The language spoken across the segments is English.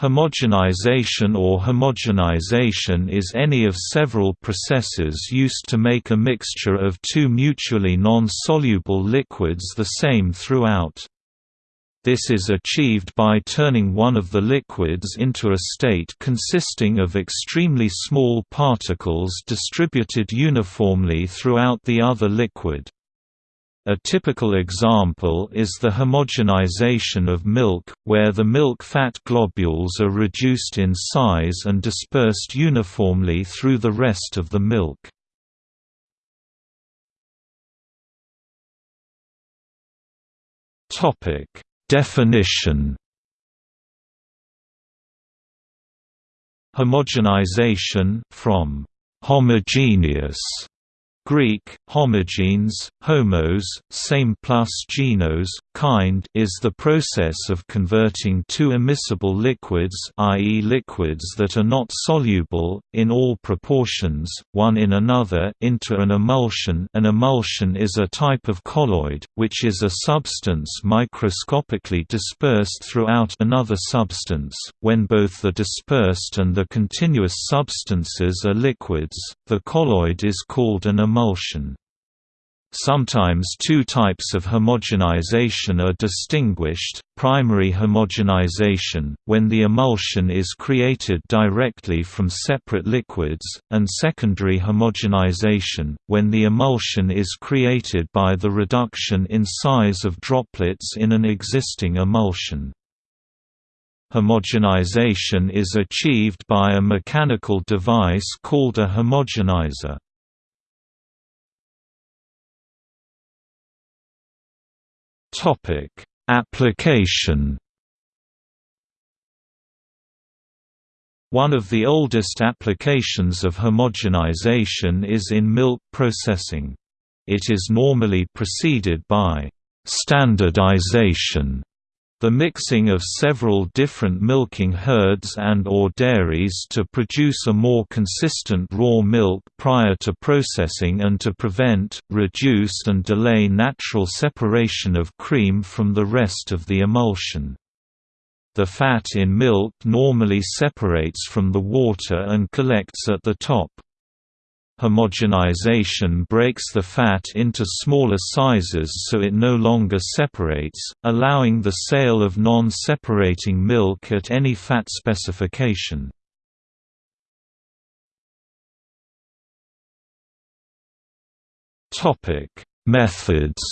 Homogenization or homogenization is any of several processes used to make a mixture of two mutually non-soluble liquids the same throughout. This is achieved by turning one of the liquids into a state consisting of extremely small particles distributed uniformly throughout the other liquid. A typical example is the homogenization of milk, where the milk fat globules are reduced in size and dispersed uniformly through the rest of the milk. Definition Homogenization from homogeneous Greek, homogenes, homos, same plus genos, kind is the process of converting two immiscible liquids i.e. liquids that are not soluble, in all proportions, one in another into an emulsion an emulsion is a type of colloid, which is a substance microscopically dispersed throughout another substance. When both the dispersed and the continuous substances are liquids, the colloid is called an emulsion emulsion. Sometimes two types of homogenization are distinguished, primary homogenization, when the emulsion is created directly from separate liquids, and secondary homogenization, when the emulsion is created by the reduction in size of droplets in an existing emulsion. Homogenization is achieved by a mechanical device called a homogenizer. Topic: Application. One of the oldest applications of homogenization is in milk processing. It is normally preceded by standardization the mixing of several different milking herds and or dairies to produce a more consistent raw milk prior to processing and to prevent, reduce and delay natural separation of cream from the rest of the emulsion. The fat in milk normally separates from the water and collects at the top. Homogenization breaks the fat into smaller sizes so it no longer separates, allowing the sale of non-separating milk at any fat specification. Methods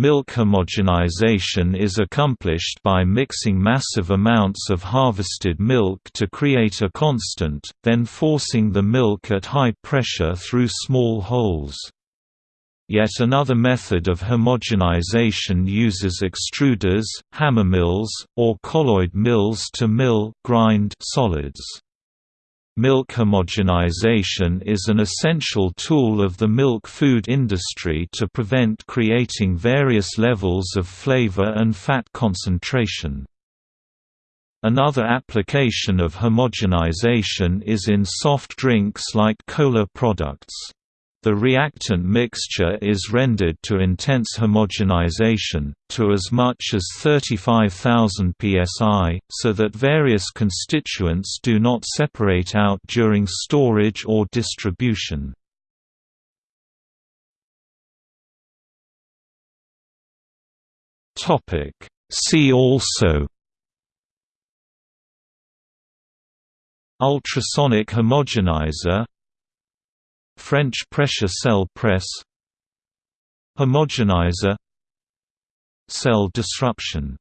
Milk homogenization is accomplished by mixing massive amounts of harvested milk to create a constant, then forcing the milk at high pressure through small holes. Yet another method of homogenization uses extruders, hammer mills, or colloid mills to mill grind solids. Milk homogenization is an essential tool of the milk food industry to prevent creating various levels of flavor and fat concentration. Another application of homogenization is in soft drinks like cola products. The reactant mixture is rendered to intense homogenization, to as much as 35,000 psi, so that various constituents do not separate out during storage or distribution. See also Ultrasonic homogenizer French pressure cell press. Homogenizer. Cell disruption